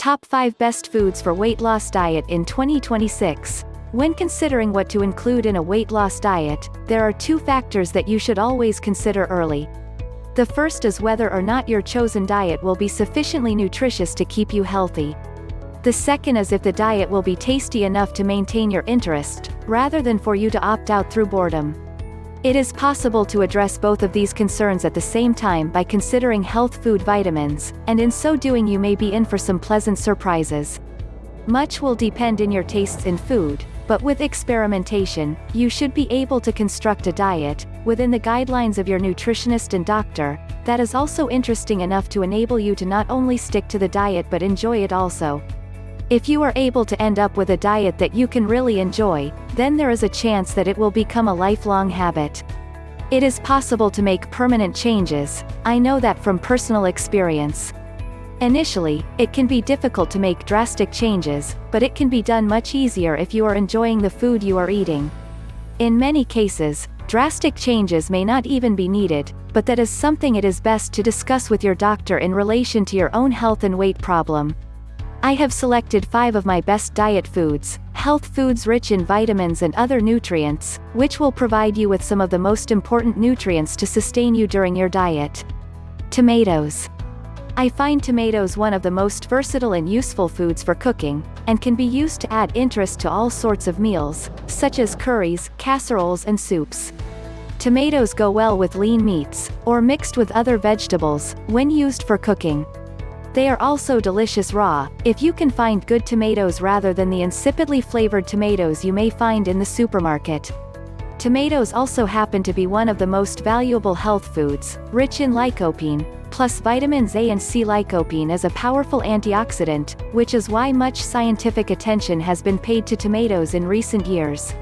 Top 5 Best Foods for Weight Loss Diet in 2026. When considering what to include in a weight loss diet, there are two factors that you should always consider early. The first is whether or not your chosen diet will be sufficiently nutritious to keep you healthy. The second is if the diet will be tasty enough to maintain your interest, rather than for you to opt out through boredom. It is possible to address both of these concerns at the same time by considering health food vitamins, and in so doing you may be in for some pleasant surprises. Much will depend in your tastes in food, but with experimentation, you should be able to construct a diet, within the guidelines of your nutritionist and doctor, that is also interesting enough to enable you to not only stick to the diet but enjoy it also. If you are able to end up with a diet that you can really enjoy, then there is a chance that it will become a lifelong habit. It is possible to make permanent changes, I know that from personal experience. Initially, it can be difficult to make drastic changes, but it can be done much easier if you are enjoying the food you are eating. In many cases, drastic changes may not even be needed, but that is something it is best to discuss with your doctor in relation to your own health and weight problem. I have selected 5 of my best diet foods, health foods rich in vitamins and other nutrients, which will provide you with some of the most important nutrients to sustain you during your diet. Tomatoes. I find tomatoes one of the most versatile and useful foods for cooking, and can be used to add interest to all sorts of meals, such as curries, casseroles and soups. Tomatoes go well with lean meats, or mixed with other vegetables, when used for cooking. They are also delicious raw, if you can find good tomatoes rather than the insipidly flavored tomatoes you may find in the supermarket. Tomatoes also happen to be one of the most valuable health foods, rich in lycopene, plus vitamins A and C. Lycopene is a powerful antioxidant, which is why much scientific attention has been paid to tomatoes in recent years.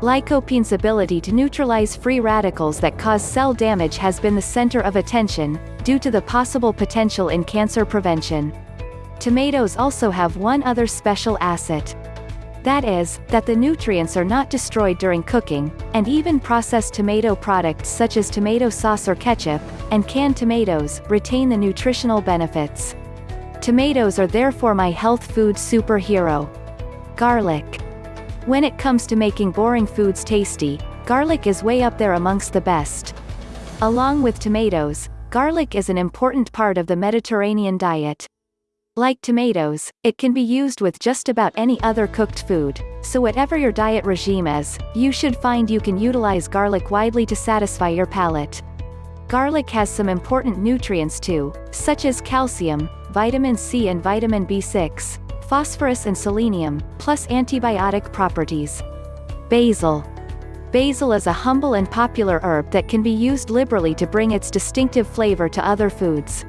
Lycopene's ability to neutralize free radicals that cause cell damage has been the center of attention, due to the possible potential in cancer prevention. Tomatoes also have one other special asset. That is, that the nutrients are not destroyed during cooking, and even processed tomato products such as tomato sauce or ketchup, and canned tomatoes, retain the nutritional benefits. Tomatoes are therefore my health food superhero. Garlic. When it comes to making boring foods tasty, garlic is way up there amongst the best. Along with tomatoes, garlic is an important part of the Mediterranean diet. Like tomatoes, it can be used with just about any other cooked food, so whatever your diet regime is, you should find you can utilize garlic widely to satisfy your palate. Garlic has some important nutrients too, such as calcium, vitamin C and vitamin B6, phosphorus and selenium, plus antibiotic properties. Basil. Basil is a humble and popular herb that can be used liberally to bring its distinctive flavor to other foods.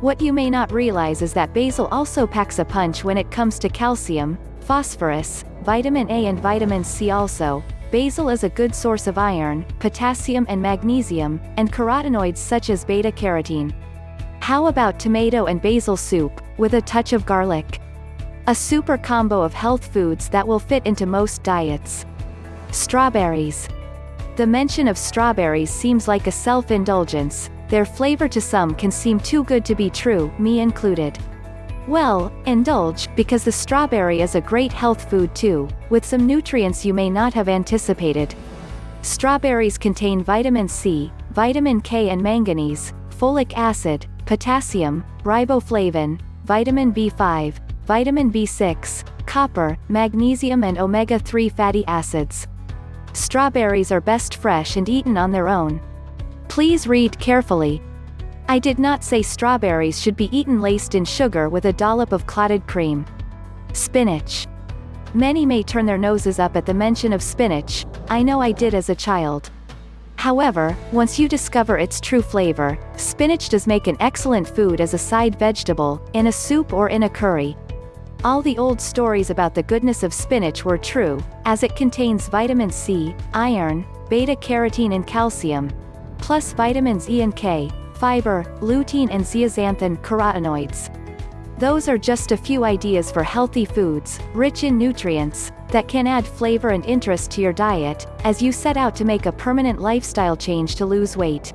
What you may not realize is that basil also packs a punch when it comes to calcium, phosphorus, vitamin A and vitamin C also. Basil is a good source of iron, potassium and magnesium, and carotenoids such as beta-carotene. How about tomato and basil soup, with a touch of garlic? A super combo of health foods that will fit into most diets. Strawberries. The mention of strawberries seems like a self-indulgence, their flavor to some can seem too good to be true, me included. Well, indulge, because the strawberry is a great health food too, with some nutrients you may not have anticipated. Strawberries contain vitamin C, vitamin K and manganese, folic acid, potassium, riboflavin, vitamin B5, vitamin B6, copper, magnesium and omega-3 fatty acids. Strawberries are best fresh and eaten on their own. Please read carefully. I did not say strawberries should be eaten laced in sugar with a dollop of clotted cream. Spinach. Many may turn their noses up at the mention of spinach, I know I did as a child. However, once you discover its true flavor, spinach does make an excellent food as a side vegetable, in a soup or in a curry. All the old stories about the goodness of spinach were true, as it contains vitamin C, iron, beta-carotene and calcium, plus vitamins E and K, fiber, lutein and zeaxanthin carotenoids. Those are just a few ideas for healthy foods, rich in nutrients, that can add flavor and interest to your diet, as you set out to make a permanent lifestyle change to lose weight.